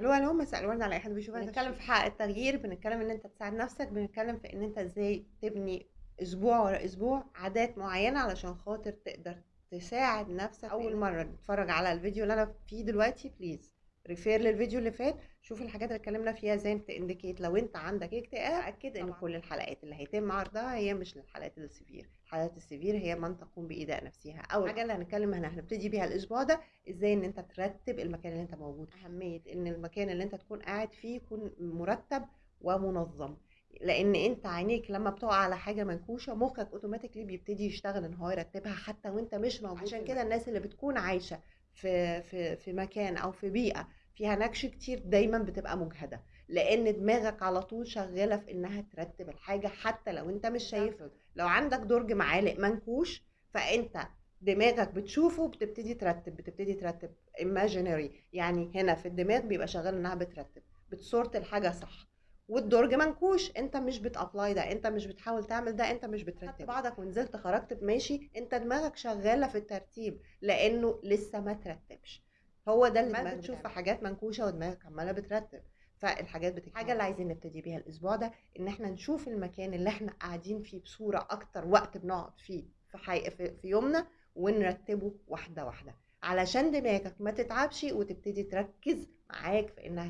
ألو ألو مساء الورد على أي حد بيشوفنا بنتكلم في حق التغيير بنتكلم إن أنت تساعد نفسك بنتكلم في إن أنت إزاي تبني أسبوع ورا أسبوع عادات معينة علشان خاطر تقدر تساعد نفسك أول مرة. تتفرج على الفيديو اللي أنا فيه دلوقتي please refer للفيديو اللي فات شوف الحاجات اللي اتكلمنا فيها إزاي to indicate لو انت عندك اكتئاب اكد ان كل الحلقات اللي هيتم عرضها هي مش لل حالات ال severe الحالات ال severe هي من تقوم بايذاء نفسها. أول حاجة اللي هنتكلم هنا هنبتدي بيها الأسبوع ده إزاي إن أنت ترتب المكان اللي أنت موجود أهمية. إن المكان اللي أنت تكون قاعد فيه يكون مرتب ومنظم. لأن أنت عينيك لما بتقع على حاجة منكوشة مخك اوتوماتيكلي بيبتدي يشتغل إن هو يرتبها حتى وأنت مش موجود عشان كده. الناس اللي بتكون عايشة في في في مكان أو في بيئة فيها نكش كتير دايما بتبقى مجهدة لأن دماغك على طول شغالة في إنها ترتب الحاجة حتى لو أنت مش شايفه لو عندك درج معالق منكوش فأنت دماغك بتشوفه بتبتدي ترتب بتبتدي ترتب imaginary يعني هنا في الدماغ بيبقى شغال إنها بترتب بتصورت الحاجة صح. والدرج منكوش انت مش بتابلاي ده انت مش بتحاول تعمل ده انت مش بترتب. بعضك ونزلت خرجت ماشي. انت دماغك شغالة في الترتيب لأنه لسه ما ترتبش. هو ده اللي دماغك بتشوف في حاجات منكوشة ودماغك عمالة بترتب. فالحاجات بتكمل الحاجة اللي عايزين نبتدي بيها الأسبوع ده إن إحنا نشوف المكان اللي إحنا قاعدين فيه بصورة أكتر وقت بنقعد فيه في, حي... في, في يومنا ونرتبه واحدة واحدة. علشان دماغك ما تتعبش وتبتدي تركز معاك في إنها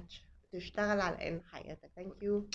تشتغل على ان حياتك. ثانك يو